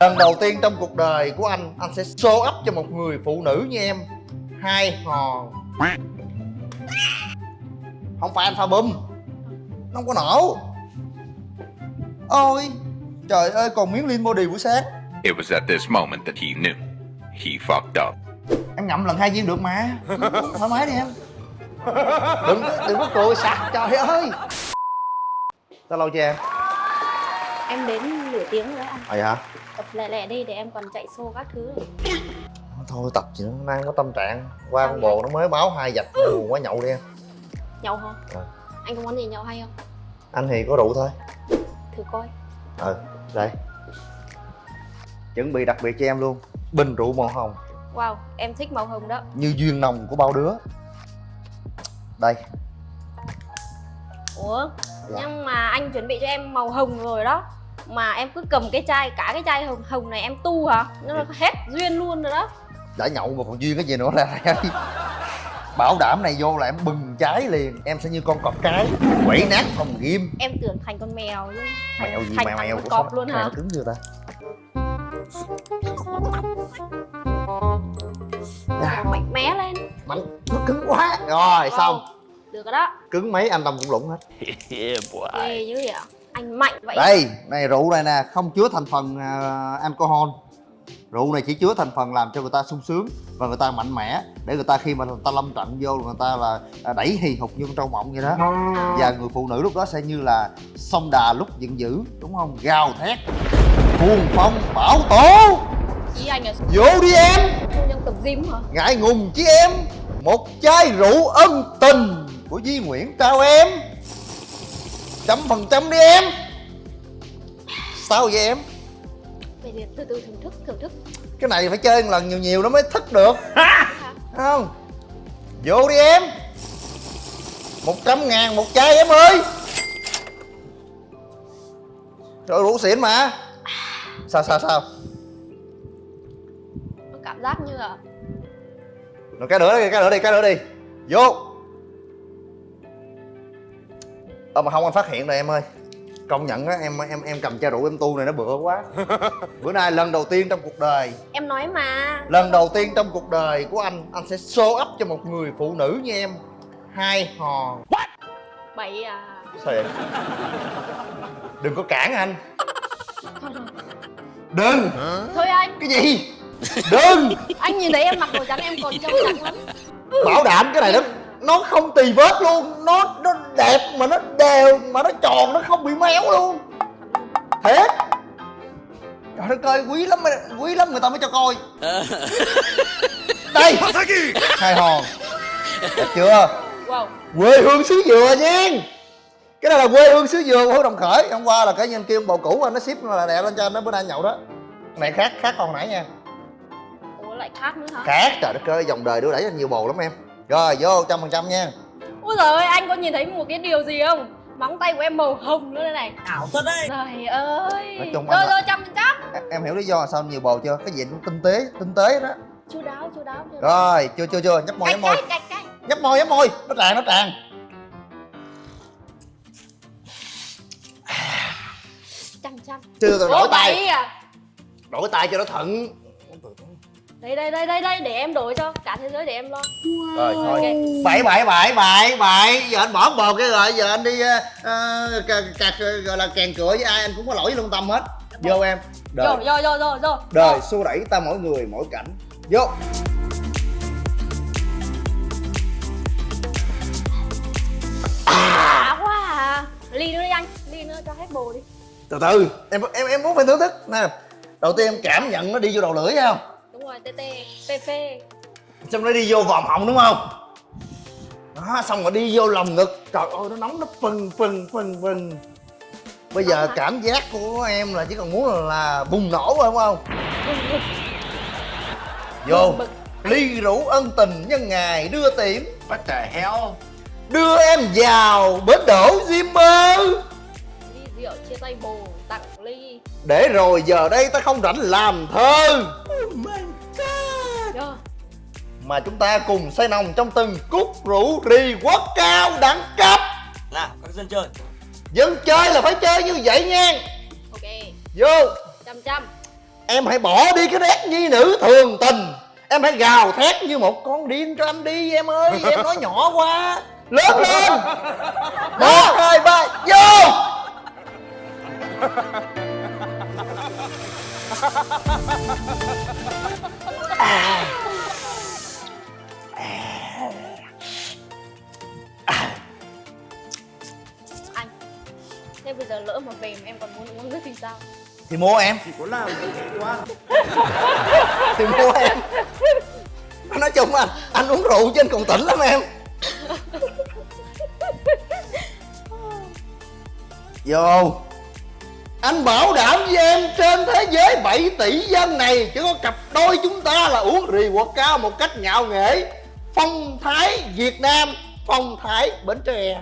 Lần đầu tiên trong cuộc đời của anh Anh sẽ show up cho một người phụ nữ như em Hai hòn Không phải anh pha bum Nó không có nổ Ôi Trời ơi còn miếng lean body buổi sáng It was at this moment that he knew. He fucked up. Em ngậm lần hai viên được mà Thoải mái đi em Đừng đừng có cười sặc trời ơi Sao lâu chưa em? Em đến nửa tiếng rồi đấy anh À vậy hả? Tập lẹ lẹ đi để em còn chạy xô các thứ. Thôi tập gì nữa, đang có tâm trạng. Qua con bồ nó mới báo hai dạch buồn quá nhậu đi em. Nhậu hả? Ờ. Anh có món gì nhậu hay không? Anh thì có rượu thôi. Thử coi. Ờ, đây. Chuẩn bị đặc biệt cho em luôn. Bình rượu màu hồng. Wow, em thích màu hồng đó. Như duyên nồng của bao đứa. Đây. Ủa? Dạ. Nhưng mà anh chuẩn bị cho em màu hồng rồi đó Mà em cứ cầm cái chai, cả cái chai hồng hồng này em tu hả? Nó hết duyên luôn rồi đó. Đã nhậu mà còn duyên cái gì nữa đây Bảo đảm này vô là em bừng cháy liền. Em sẽ như con cọp cái Quẩy nát phòng ghim. Em tưởng thành con mèo luôn. Thành, Mèo gì thành mèo mèo của cọp sao- luôn hả? nó cứng chưa ta? À, mạnh mẽ lên. Mạnh nó cứng quá. Rồi xong. Wow, Được rồi đó. Cứng mấy anh Tâm cũng lũng hết. Ghê dữ vậy. ạ Anh mạnh vậy Đây, này rượu này nè, không chứa thành phần à, alcohol. Rượu này chỉ chứa thành phần làm cho người ta sung sướng Và người ta mạnh mẽ Để người ta khi mà người ta lâm trận vô Người ta là à, đẩy hì hục như con trâu mộng vậy đó. Và người phụ nữ lúc đó sẽ như là sông đà lúc giận dữ Đúng không? Gào thét Cuồng phong bão tố. Ý anh là Vô đi em. Nhân tập gym hả? Ngại ngùng chứ em. Một chai rượu ân tình Của Duy Nguyễn trao em Trăm phần trăm đi em. Sao vậy em? Thì từ từ thưởng thức, thưởng thức. Cái này phải chơi một lần nhiều nhiều nó mới thích được. Không? Vô đi em. Một trăm ngàn một chai em ơi. Rồi rượu xịn mà. Sao sao sao? Nó cảm giác như là rồi cái nữa đi cái nữa đi cái nữa đi. Vô ờ mà không anh phát hiện rồi em ơi. Công nhận á em em em cầm chai rượu em tu này nó bựa quá. Bữa nay lần đầu tiên trong cuộc đời. Em nói mà. Lần đầu tiên trong cuộc đời của anh Anh sẽ show up cho một người phụ nữ như em. Hai hòn Bậy à. Sao vậy? Đừng có cản anh. Thôi thôi Đừng Thôi anh. Cái gì? Đừng. Anh nhìn thấy em mặc đồ trắng em còn trông trắng lắm. Bảo đảm cái này nó Nó không tì vết luôn. Nó nó đẹp mà nó đều Mà nó tròn nó không bị méo luôn. Thiệt Trời đất ơi quý lắm Quý lắm người ta mới cho coi. Đây! Hai hòn. Đẹp chưa? Wow. Quê hương xứ dừa nha. Cái này là quê hương xứ dừa của đồng khởi. Hôm qua là cái nhân kia bầu cũ anh nó ship là đẹp lên cho anh nó bữa nay nhậu đó. Này khác khác còn nãy nha. Ủa lại khác nữa hả? khác trời đất ơi dòng đời đưa đẩy anh nhiều bồ lắm em rồi vô trăm phần trăm nha. Ôi giời ơi anh có nhìn thấy một cái điều gì không? Móng tay của em màu hồng nữa đây này. Ảo thật đấy. Trời ơi. Nói chung Rồi rồi trăm phần trăm. Em, hiểu lý do sao nhiều bồ chưa? Cái gì cũng tinh tế tinh tế đó. Chú đáo chú đáo chú đáo. Rồi chưa chưa chưa. Nhấp môi nhấp môi nhấp môi nhấp môi nó tràn nó tràn Trăm trăm. Chưa tôi đổi tay. à? Đổi tay cho nó thận Đây đây đây đây đây để em đổi cho Cả thế giới để em lo. Rồi thôi. Ok. bảy bảy bảy bảy bảy. Giờ anh bỏ bồ cái rồi giờ anh đi uh, cà, gọi là kèn cửa với ai anh cũng có lỗi với lương tâm hết. Vô em. Đời. Rồi rồi rồi rồi đời xô đẩy ta mỗi người mỗi cảnh. Vô. Quá à. Ly nữa đi anh. Ly nữa cho hết bồ đi. Từ từ. Em em em muốn phải thưởng thức. Nè đầu tiên em cảm nhận nó đi vô đầu lưỡi thấy rồi TT PP xong nó đi vô vòm họng đúng không? Đó xong rồi đi vô lòng ngực. Trời ơi nó nóng nó phừng phừng phừng phừng. Bây giờ cảm giác của em là chỉ còn muốn là, là bùng nổ thôi đúng không? Vô. Ly rượu ân tình nhân ngày đưa tiễn. What the hell? đưa em vào bến đỗ Zimmer Ly rượu chia tay bồ Tặng ly. Để rồi giờ đây ta không rảnh làm thơ Rồi mà chúng ta cùng say nồng trong từng cúc rượu rì quất cao đẳng cấp. Nào các dân chơi. Dân chơi là phải chơi như vậy nha. Ok. Vô. Trăm trăm em hãy bỏ đi cái nét nhi nữ thường tình. Em hãy gào thét như một con điên cho anh đi em ơi. Em nói nhỏ quá. Lớn lên. một hai ba. Vô anh thế bây giờ lỡ mà về mà em còn muốn uống nước thì sao? Thì mua em. Chỉ có làm quá? Thì mua em. Nói chung anh anh uống rượu trên còn tỉnh lắm em. Vô anh bảo đảm với em trên thế giới 7 tỷ dân này chỉ có cặp đôi chúng ta là uống rì quật cao một cách ngạo nghễ. Phong thái việt nam phong thái bến tre.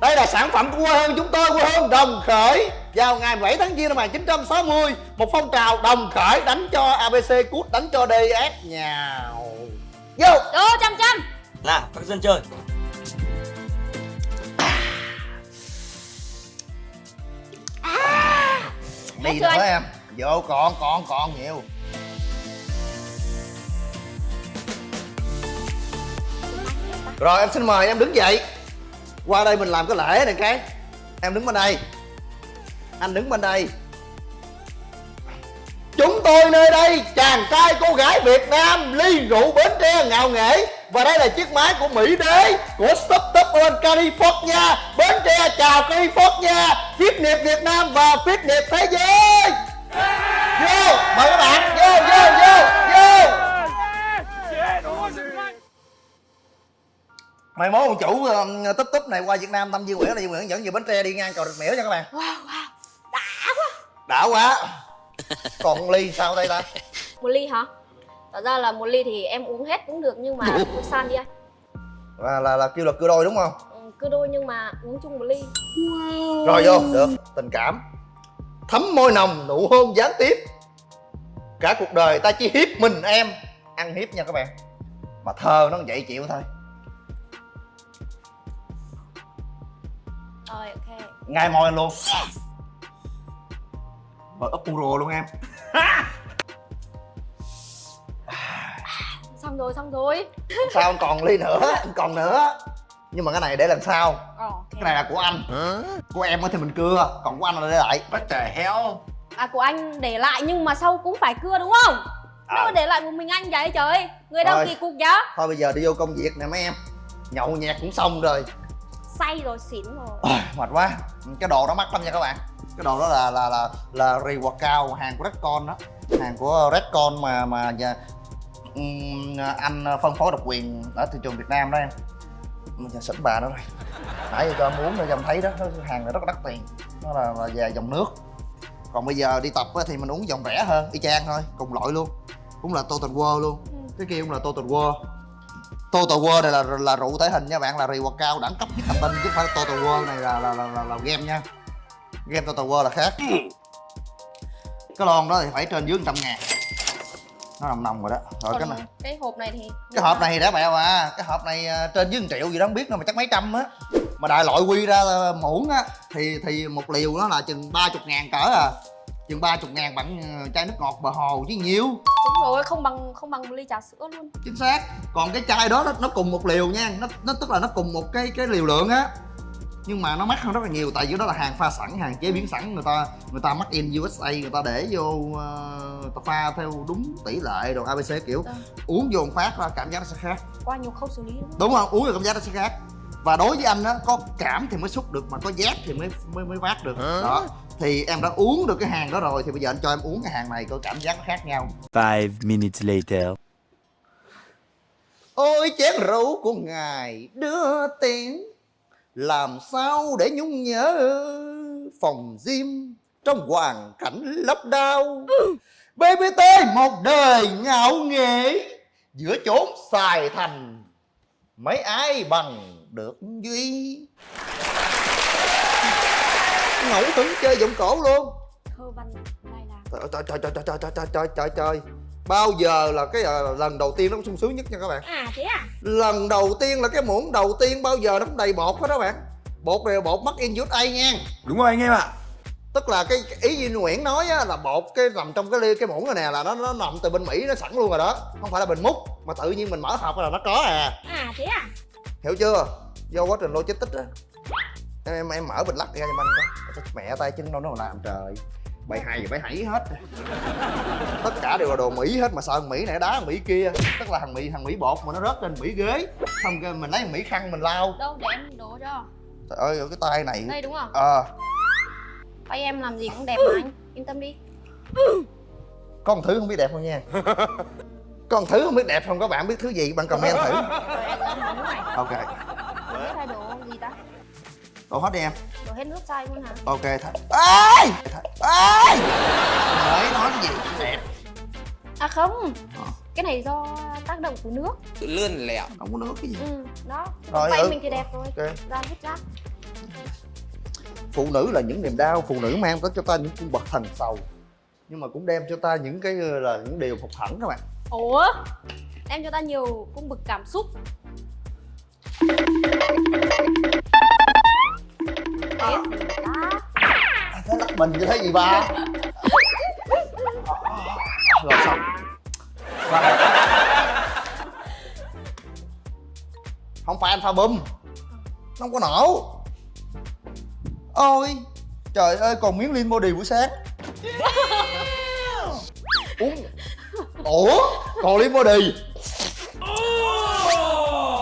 Đây là sản phẩm của quê hương chúng tôi quê hương đồng khởi. Vào ngày 7 tháng giêng năm 1960 một phong trào đồng khởi đánh cho abc cút đánh cho ds nhào. Vô. Ô chăm chăm. Nào các dân chơi đi chưa nữa anh? em? Vô còn còn còn nhiều. Rồi em xin mời em đứng dậy. Qua đây mình làm cái lễ này cái. Em đứng bên đây. Anh đứng bên đây. Chúng tôi nơi đây chàng trai cô gái việt nam ly rượu bến tre ngạo nghễ và đây là chiếc máy của mỹ đế của stop top on california. Bến tre chào california phiết nghiệp việt nam và phiết nghiệp thế giới. Vô mời các bạn. Vô vô vô vô. Mày mốt ông chủ uh, túp túp này qua việt nam tâm Duy nguyễn là Duy nguyễn dẫn về bến tre đi ngang cầu rạch miễu nha các bạn. Wow wow. Đã quá. Đã quá. Còn ly sao đây ta? Một ly hả Thật ra là một ly thì em uống hết cũng được nhưng mà uống san đi anh. Là là, là kêu là cưa đôi đúng không? Ừ, Cứ đôi nhưng mà uống chung một ly. Rồi vô. Được tình cảm. Thấm môi nồng nụ hôn gián tiếp. Cả cuộc đời ta chỉ hiếp mình em. Ăn hiếp nha các bạn. Mà thơ nó vậy chịu thôi. Rồi ok. Ngay môi luôn rồi úp rùa luôn em Xong rồi xong rồi. Sao anh còn ly nữa anh còn nữa. Nhưng mà cái này để lần sau Ờ, cái này là của anh. Của em á thì mình cưa còn của anh là để lại. What the hell? À của anh để lại nhưng mà sau cũng phải cưa đúng không? Đâu À. mà để lại một mình anh vậy trời. Người đâu kỳ cục vậy? Thôi bây giờ đi vô công việc nè mấy em. Nhậu nhẹt cũng xong rồi. Say rồi xỉn rồi. Ôi, mệt quá. Cái đồ đó mắc lắm nha các bạn. Cái đồ đó là là là là reward cao. Hàng của Redcon đó. Hàng của Redcon mà mà anh phân phối độc quyền ở thị trường Việt Nam đó em. Mình giờ bà đó rồi. Nãy giờ cho em uống rồi cho em thấy đó nó, hàng này rất là đắt tiền. Nó là, là về dòng nước. Còn bây giờ đi tập thì mình uống dòng rẻ hơn y chang thôi cùng loại luôn. Cũng là Total World luôn. Ừ. cái kia cũng là Total World Total World này là là rượu thể hình nha bạn là reward cao đẳng cấp nhất hành tinh chứ không phải Total World này là là, là, là, là game nha. Game Total World là khác. Cái lon đó thì phải trên dưới 100 ngàn nó nồng nồng rồi đó. Rồi Còn cái này. cái hộp này thì cái hộp này thì đã bẹo à. Cái hộp này à, trên dưới 1 triệu gì đó không biết đâu mà chắc mấy trăm á. Mà đại loại quy ra muỗng á thì thì một liều nó là chừng 30 ngàn cỡ à. Chừng 30 ngàn bằng à, chai nước ngọt bờ hồ chứ nhiều. Đúng rồi không bằng không bằng một ly trà sữa luôn. Chính xác. Còn cái chai đó nó, nó cùng một liều nha. Nó, nó tức là nó cùng một cái cái liều lượng á nhưng mà nó mắc hơn rất là nhiều tại vì đó là hàng pha sẵn hàng chế biến sẵn. Người ta người ta mắc in USA người ta để vô uh, người ta pha theo đúng tỷ lệ rồi ABC kiểu Vâng. uống vô một phát ra cảm giác nó sẽ khác. Qua nhiều khâu xử lý đúng không? đúng không uống rồi cảm giác nó sẽ khác. Và đối với anh á có cảm thì mới xúc được mà có giác thì mới mới mới vác được. Đó thì em đã uống được cái hàng đó rồi thì bây giờ anh cho em uống cái hàng này có cảm giác nó khác nhau. Five minutes later. Ôi chén rượu của ngài đưa tiếng Làm sao để nhung nhớ phòng gym Trong hoàn cảnh lấp đau? BBT một đời ngạo nghễ Giữa chốn xài thành Mấy ai bằng được Duy? Ngẫu hứng chơi giọng cổ luôn. Thơ văn lai trời trời trời trời trời trời trời trời Bao giờ là cái ờ, lần đầu tiên nó sung sướng nhất nha các bạn. À thế à? lần đầu tiên là cái muỗng đầu tiên bao giờ nó cũng đầy bột hết đó bạn. Bột này là bột mắc in USA nha. Đúng rồi anh em ạ. Tức là cái, ý Duy Nguyễn nói á, là bột cái nằm trong cái ly cái muỗng này nè là nó nó nằm từ bên Mỹ nó sẵn luôn rồi đó. Không phải là bình múc mà tự nhiên mình mở hộp là nó có à. À thế à? Hiểu chưa? Do quá trình logistics á. Em em em mở bình lắc ra cho anh coi. Mẹ tay chân đâu nó làm trời bày hay thì bày hãy hết. Tất cả đều là đồ mỹ hết mà sợ thằng mỹ này đá thằng mỹ kia. Tức là thằng mỹ thằng mỹ bột mà nó rớt trên mỹ ghế. Xong cái mình lấy thằng mỹ khăn mình lau. Đâu để em đổ cho. Trời ơi cái tay này. Đây đúng không? Ờ. Tay em làm gì cũng đẹp mà anh. Yên tâm đi. Có một thứ không biết đẹp không nha? Có một thứ không biết đẹp không? Các bạn biết thứ gì? Bạn comment thử. Ok đổ hết đi em. Đổ hết nước chai luôn hả? Ok thôi ơi ơi mới nói cái gì? Đẹp. À không. Ờ. cái này do tác động của nước. Lươn lẹo. Không có nước cái gì? Ừ đó. Rồi, tay ừ. mình thì đẹp rồi. Ok. Ra hết rác phụ nữ là những niềm đau. Phụ nữ mang tới cho ta những cung bậc thần sầu. Nhưng mà cũng đem cho ta những cái ờ, là những điều phục hẳn các bạn. Ủa? Đem cho ta nhiều cung bậc cảm xúc đó thế lắc mình như thế gì ba. Rồi xong không phải anh pha bum nó không có nổ. Ôi trời ơi còn miếng liên body buổi sáng. Uống. Ủa? Còn liên body?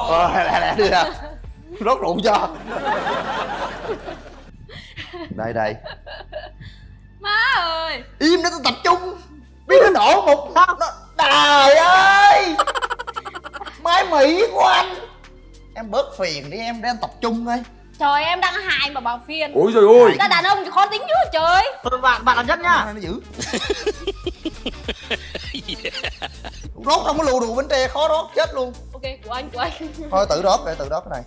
Ờ lẹ lẹ đi ra rót rượu cho đây đây. Má ơi. Im để tôi tập trung. Biết nó nổ một nó trời ơi. Máy mỹ của anh. Em bớt phiền đi em để em tập trung thôi. Trời em đang hại mà bảo phiền. Ôi rồi ôi Người ta đàn ông thì khó tính chứ trời. Bạn bạn làm nhất nhá. Nó dữ. Rót trong cái lù đù bánh tre khó rót chết luôn. Ok của anh của anh. Thôi tự rót để tự rót cái này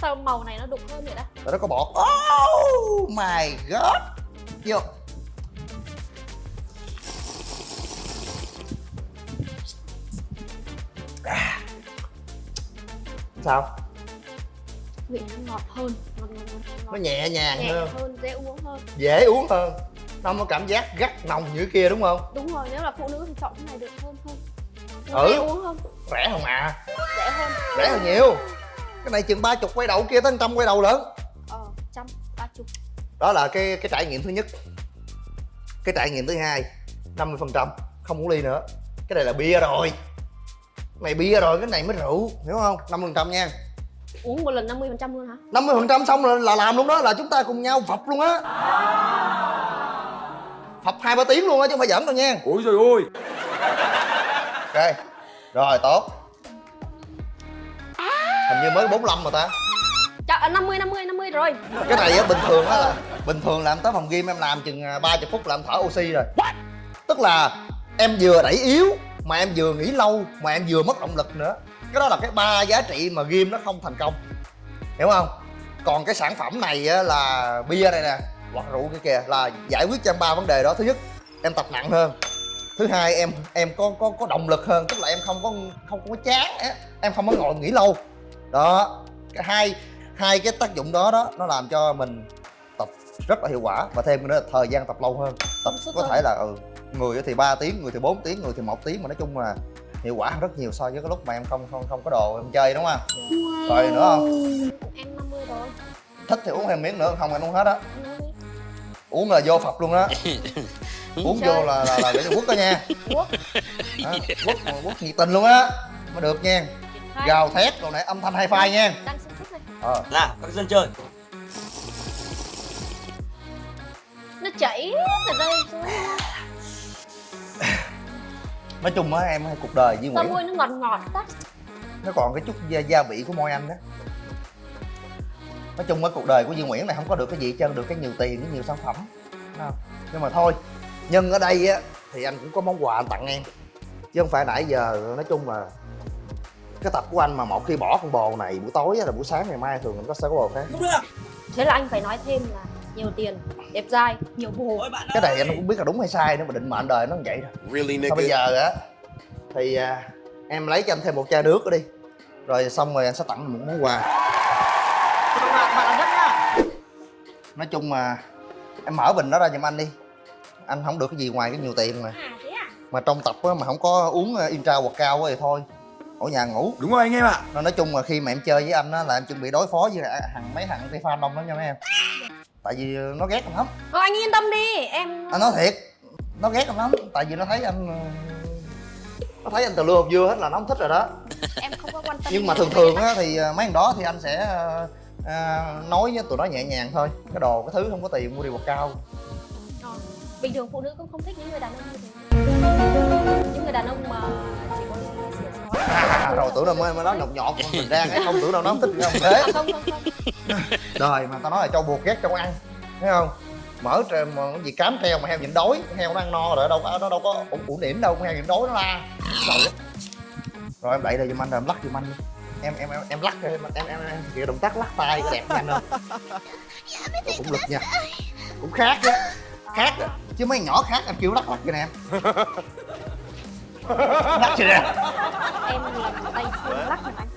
sao màu này nó đục hơn vậy đó Tại nó có bọt Oh my god. Vô. À. Sao? vị nó ngọt hơn. Ngọt ngọt ngọt. Nó nhẹ nhàng nhẹ hơn. hơn dễ uống hơn. Dễ uống hơn. Nó không có cảm giác gắt nồng như kia đúng không? đúng rồi nếu là phụ nữ thì chọn cái này được hơn hơn. Ừ. dễ uống hơn. Rẻ không à? Dễ hơn. Rẻ hơn nhiều Cái này chừng ba chục quay đầu kia tới trăm quay đầu lớn ờ trăm ba chục. Đó là cái cái trải nghiệm thứ nhất. Cái trải nghiệm thứ hai 50% Không uống ly nữa. Cái này là bia rồi. Cái này bia rồi, cái này mới rượu Hiểu không? 50% nha. Uống một lần 50 phần trăm luôn hả? 50% xong rồi là làm luôn đó Là chúng ta cùng nhau phập luôn á. Phập hai ba tiếng luôn á chứ không phải giỡn đâu nha. Ôi rồi ôi Ok Rồi tốt Hình như mới 45 mà ta. Chà, 50 50 50 rồi. Cái này á bình thường á là bình thường làm tới phòng game em làm chừng à, 30 phút là em thở oxy rồi. Tức là em vừa đẩy yếu mà em vừa nghỉ lâu mà em vừa mất động lực nữa. Cái đó là cái ba giá trị mà game nó không thành công. Hiểu không? Còn cái sản phẩm này á là bia này nè hoặc rượu kia kìa là giải quyết cho em ba vấn đề đó. Thứ nhất em tập nặng hơn. Thứ hai em em có có có động lực hơn. Tức là em không có không có chán á em không có ngồi nghỉ lâu đó cái hai hai cái tác dụng đó đó nó làm cho mình tập rất là hiệu quả và thêm nữa là thời gian tập lâu hơn. Tập có hơn. thể là ừ, người thì 3 tiếng người thì 4 tiếng người thì một tiếng mà nói chung là hiệu quả hơn rất nhiều so với cái lúc mà em không không không có đồ em chơi đúng không? Rồi nữa không? Em 50 rồi. Thích thì uống thêm miếng nữa không em uống hết á. Anh uống là vô phập luôn đó uống Chơi. vô là là, là để cho quất đó nha. Quốc. Đó, quất quất nhiệt tình luôn á mới được nha gào thét rồi nãy âm thanh hai phai nha. đang sản xuất này ờ. Nào các dân chơi. Nó chảy ở đây xuống. Nói chung á em cuộc đời với sao nguyễn. môi nó ngọt ngọt tắt nó còn cái chút gia, gia vị của môi anh đó. Nói chung á cuộc đời của Duy Nguyễn này không có được cái gì hết trơn được cái nhiều tiền cái nhiều sản phẩm. Không? nhưng mà thôi nhân ở đây á thì anh cũng có món quà anh tặng em. Chứ không phải nãy giờ nói chung là cái tập của anh mà một khi bỏ con bồ này buổi tối á là buổi sáng ngày mai thường nó sẽ có bồ khác? Thế là anh phải nói thêm là nhiều tiền đẹp dai nhiều bồ. Cái này anh không biết là đúng hay sai nữa mà định mệnh đời nó như vậy rồi Really, thôi bây giờ á? Thì à, em lấy cho anh thêm một chai nước nữa đi. Rồi xong rồi anh sẽ tặng một món quà. Nói chung mà em mở bình đó ra giùm anh đi. Anh không được cái gì ngoài cái nhiều tiền mà. À à? Mà trong tập á, mà không có uống intra hoặc cao quá thì thôi ở nhà ngủ. Đúng rồi anh em ạ. nên nói chung mà khi mà em chơi với anh á là em chuẩn bị đối phó với thằng mấy thằng tay fan đông lắm nha mấy em. Tại vì nó ghét anh lắm. Thôi anh yên tâm đi em anh nói thiệt nó ghét anh lắm. Tại vì nó thấy anh nó thấy anh từ lưa hộp dưa hết là nó không thích rồi đó. Em không có quan tâm nhưng mà thường thường á thì ờ, mấy thằng đó thì anh sẽ ờ, ờ, nói với tụi nó nhẹ nhàng thôi. Cái đồ cái thứ không có tiền mua đi bột cao. Ờ, bình thường phụ nữ cũng không thích những người đàn ông như thế. Những người đàn ông mà à, rồi tưởng đâu mới mới nói nhột nhọt mình ra cái không tưởng đâu nó thích thế. À, không không không. Đời mà tao nói là cho buộc ghét trong ăn thấy không? Mở treo mà cái gì cám treo mà heo nhịn đói heo nó ăn no rồi đâu có nó đâu có ủ ủ điểm đâu con heo nhịn đói nó la. Rồi rồi em đẩy đây giùm anh rồi em lắc giùm anh em em em em lắc em em em, em, kìa động tác lắc tay đẹp nhanh không Ủa, cũng lực nha. Cũng khác á khác chứ mấy nhỏ khác em kêu lắc lắc cho nè em lắc cho nè? Em thì tay xương lắc anh.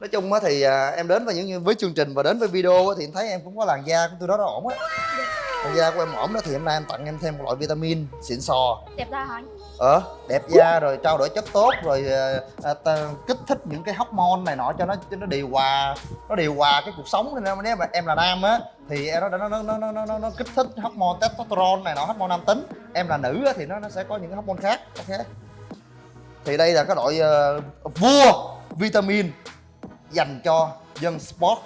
Nói chung á thì à, em đến với những với chương trình và đến với video á thì em thấy em cũng có làn da của tôi đó nó ổn á làn da của em ổn đó thì hôm nay em tặng em thêm một loại vitamin xịn sò. Đẹp da hả anh? Ờ đẹp da rồi trao đổi chất tốt rồi à, ta, kích thích những cái hormone này nọ cho nó cho nó điều hòa nó điều hòa cái cuộc sống. Nên nếu mà em là nam á thì em nó nó nó nó nó nó, nó, kích thích hormone testosterone này nọ hormone nam tính. Em là nữ á thì nó nó sẽ có những cái hormone khác ok? Thì đây là cái loại ờ, vua vitamin dành cho dân sport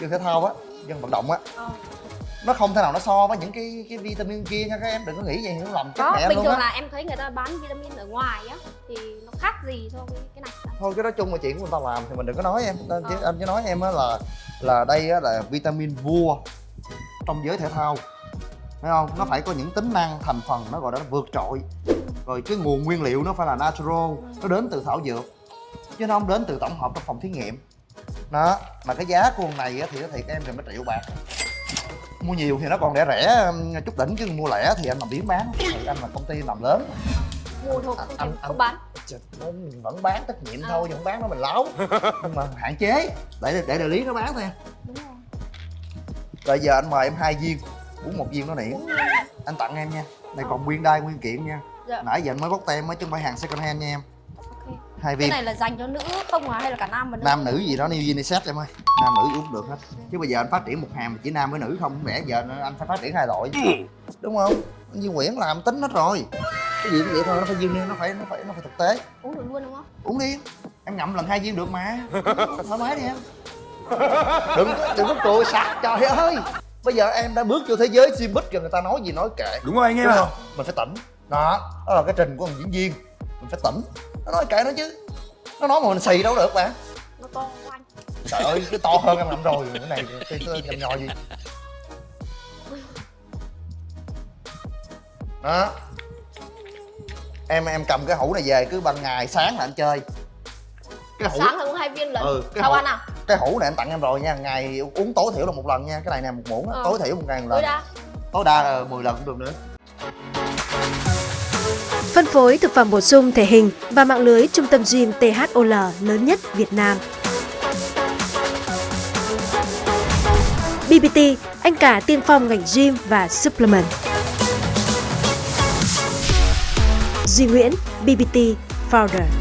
dân thể thao á dân vận động á. Nó không thể nào nó so với những cái cái vitamin kia nha các em đừng có nghĩ vậy hiểu lầm chết có mẹ bình luôn thường á. là em thấy người ta bán vitamin ở ngoài á thì nó khác gì so với cái này thôi cái đó chung là chuyện của người ta làm thì mình đừng có nói em. Anh chỉ, Ờ. anh chỉ nói em á là là đây á là vitamin vua trong giới thể thao. Thấy không? Nó phải có những tính năng thành phần nó gọi là nó vượt trội. Rồi cái nguồn nguyên liệu nó phải là natural nó đến từ thảo dược chứ nó không đến từ tổng hợp trong phòng thí nghiệm. Đó mà cái giá của con này á thì nó thiệt em gần mấy triệu bạc mua nhiều thì nó còn rẻ rẻ chút đỉnh chứ mua lẻ thì anh làm biến bán. Thì anh là công ty làm lớn. Mua thôi Anh- không, anh- anh- không bán. mình vẫn bán trách nhiệm À. thôi không bán nó mình láo. Nhưng mà hạn chế để để đại lý nó bán thôi đúng rồi. Rồi giờ anh mời em hai viên uống một viên nó nỉ anh tặng em nha. Này còn nguyên đai nguyên kiện nha. Dạ. nãy giờ anh mới bóc tem mới chứ không phải hàng second hand nha em. Ok. Hai cái viên. này là dành cho nữ không à hay là cả nam và nữ? Nam nữ gì đó new unisex em ơi nam nữ uống được hết. Chứ bây giờ anh phát triển một hàng mà chỉ nam với nữ không lẽ giờ anh phải phát triển hai loại. Đúng không? Anh Duy Nguyễn làm tính hết rồi. Cái gì cũng vậy thôi nó phải dư nó phải nó phải nó phải thực tế. Uống được luôn đúng không? Uống đi. Em ngậm lần hai viên được mà. Thoải mái đi em. Đừng đừng có cười sặc trời ơi. Bây giờ em đã bước vô thế giới showbiz rồi người ta nói gì nói kệ. Đúng rồi anh em đúng không? Mình phải tỉnh. Đó đó là cái trình của một diễn viên. Mình phải tỉnh. Nó nói kệ nó chứ. Nó nói mà mình xì đâu được bạn nó to của anh trời ơi cái to hơn em ngậm rồi cái này cái cái nhầm nhò gì? Đó. Em em cầm cái hũ này về cứ ban ngày sáng là anh chơi. Cái hũ sáng là uống hai viên lận Ừ, cái sao hộp- ăn à? cái hũ này anh tặng em rồi nha ngày uống tối thiểu là một lần nha cái này nè một muỗng á, Ờ. tối thiểu một ngày một tối lần đa. Tối đa là 10 lần cũng được nữa. Phân phối thực phẩm bổ sung thể hình và mạng lưới trung tâm gym THOL lớn nhất Việt Nam. BBT, anh cả tiên phong ngành gym và supplement. Duy Nguyễn, BBT Founder.